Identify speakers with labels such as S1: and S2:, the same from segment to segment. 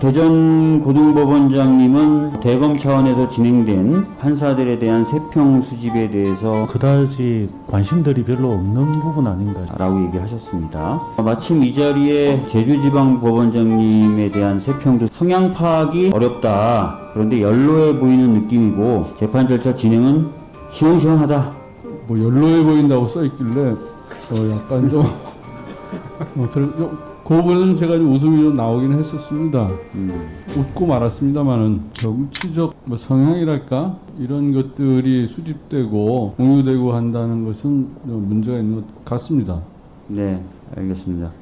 S1: 대전 고등법원장님은 대검 차원에서 진행된 판사들에 대한 세평 수집에 대해서
S2: 그다지 관심들이 별로 없는 부분 아닌가.
S1: 라고 얘기하셨습니다. 마침 이 자리에 제주지방법원장님에 대한 세평도 성향 파악이 어렵다. 그런데 연로해 보이는 느낌이고 재판 절차 진행은 시원시원하다.
S3: 뭐 연로해 보인다고 써 있길래 어 약간 좀 어, 그래, 좀, 그 부분은 제가 좀 웃음이 좀 나오긴 했었습니다.
S1: 음,
S3: 웃고 말았습니다만은 정치적 뭐 성향이랄까 이런 것들이 수집되고 공유되고 한다는 것은 좀 문제가 있는 것 같습니다.
S1: 네, 알겠습니다.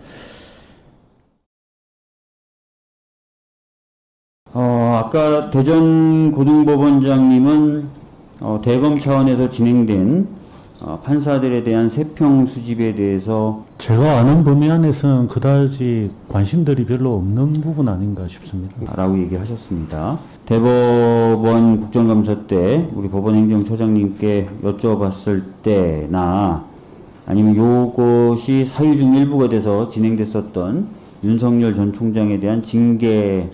S1: 어, 아까 대전 고등법원장님은 어, 대검 차원에서 진행된 어, 판사들에 대한 세평 수집에 대해서
S2: 제가 아는 범위 안에서는 그다지 관심들이 별로 없는 부분 아닌가 싶습니다.
S1: 라고 얘기하셨습니다. 대법원 국정감사 때 우리 법원 행정처장님께 여쭤봤을 때나 아니면 요것이 사유 중 일부가 돼서 진행됐었던 윤석열 전 총장에 대한 징계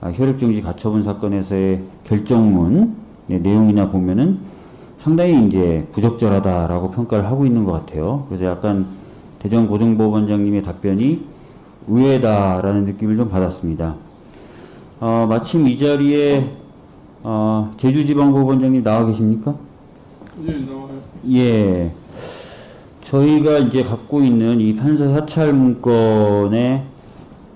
S1: 아, 혈액정지 가처분 사건에서의 결정문 네, 내용이나 보면은 상당히 이제 부적절하다라고 평가를 하고 있는 것 같아요. 그래서 약간 대전 고등법원장님의 답변이 의외다라는 느낌을 좀 받았습니다. 어, 마침 이 자리에 어, 제주지방법원장님 나와 계십니까? 예. 저희가 이제 갖고 있는 이 판사 사찰 문건에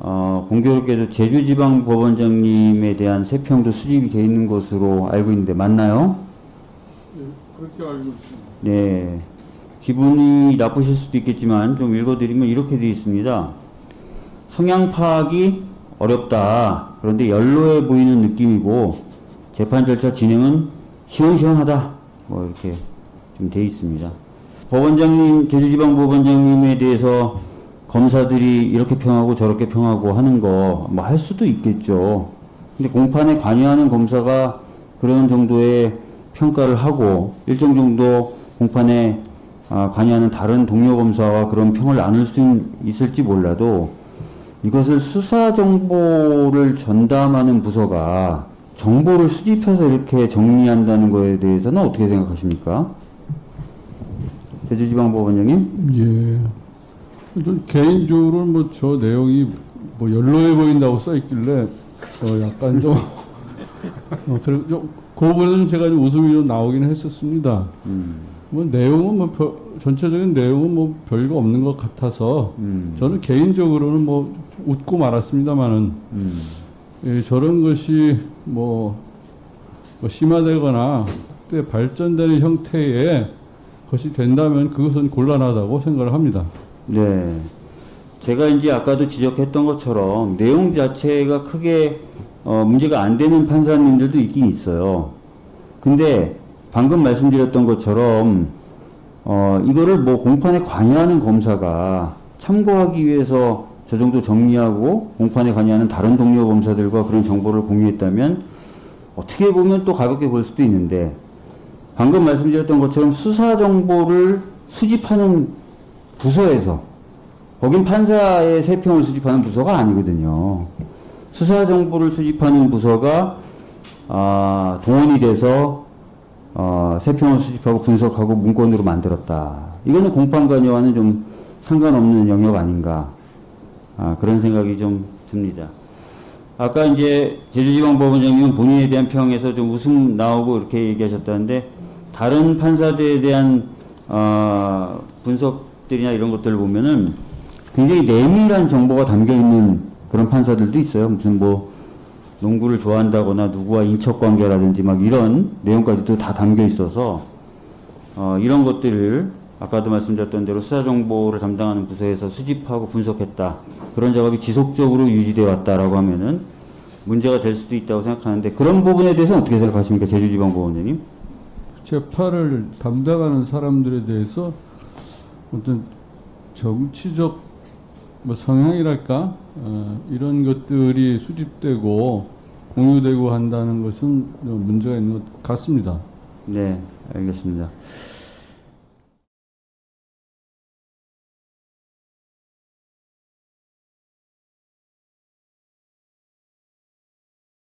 S1: 어, 공교롭게도 제주지방법원장님에 대한 세평도 수집이 되어 있는 것으로 알고 있는데 맞나요?
S3: 그렇게 알고 있습니다.
S1: 네. 기분이 나쁘실 수도 있겠지만 좀 읽어드리면 이렇게 되어 있습니다. 성향 파악이 어렵다. 그런데 연로해 보이는 느낌이고 재판 절차 진행은 시원시원하다. 뭐 이렇게 좀 되어 있습니다. 법원장님, 제주지방법원장님에 대해서 검사들이 이렇게 평하고 저렇게 평하고 하는 거 뭐 할 수도 있겠죠. 근데 공판에 관여하는 검사가 그런 정도의 평가를 하고 일정 정도 공판에 아, 관여하는 다른 동료 검사와 그런 평을 나눌 수 있을지 몰라도 이것을 수사 정보를 전담하는 부서가 정보를 수집해서 이렇게 정리한다는 거에 대해서는 어떻게 생각하십니까? 제주지방법원장님?
S3: 예. 좀 개인적으로는 뭐저 내용이 뭐 연로해 보인다고 써 있길래 어 약간 좀 어, 좀, 그 부분은 제가 좀 웃음이 좀 나오긴 했었습니다.
S1: 음,
S3: 뭐 내용은 뭐 별- 전체적인 내용은 뭐 별거 없는 것 같아서
S1: 음,
S3: 저는 개인적으로는 뭐 웃고 말았습니다만은
S1: 음,
S3: 예, 저런 것이 뭐, 뭐 심화되거나 때 발전되는 형태의 것이 된다면 그것은 곤란하다고 생각을 합니다.
S1: 네. 제가 이제 아까도 지적했던 것처럼 내용 자체가 크게 어, 문제가 안 되는 판사님들도 있긴 있어요. 근데 방금 말씀드렸던 것처럼 어, 이거를 뭐 공판에 관여하는 검사가 참고하기 위해서 저 정도 정리하고 공판에 관여하는 다른 동료 검사들과 그런 정보를 공유했다면 어떻게 보면 또 가볍게 볼 수도 있는데 방금 말씀드렸던 것처럼 수사 정보를 수집하는 부서에서 거긴 판사의 세평을 수집하는 부서가 아니거든요. 수사 정보를 수집하는 부서가 아, 동원이 돼서 어, 세평을 수집하고 분석하고 문건으로 만들었다. 이거는 공판 관여와는 좀 상관없는 영역 아닌가 아, 그런 생각이 좀 듭니다. 아까 이제 제주지방법원장님은 본인에 대한 평에서 좀 웃음 나오고 이렇게 얘기하셨다는데 다른 판사들에 대한 어, 분석들이나 이런 것들을 보면은 굉장히 내밀한 정보가 담겨 있는 그런 판사들도 있어요. 무슨 뭐 농구를 좋아한다거나 누구와 인척 관계라든지 막 이런 내용까지도 다 담겨 있어서 어, 이런 것들을 아까도 말씀드렸던 대로 수사 정보를 담당하는 부서에서 수집하고 분석했다. 그런 작업이 지속적으로 유지되어 왔다라고 하면은 문제가 될 수도 있다고 생각하는데 그런 부분에 대해서는 어떻게 생각하십니까? 제주지방법원장님?
S3: 재판을 담당하는 사람들에 대해서 어떤 정치적 뭐 성향이랄까 어, 이런 것들이 수집되고 공유되고 한다는 것은 좀 문제가 있는 것 같습니다.
S1: 네, 알겠습니다.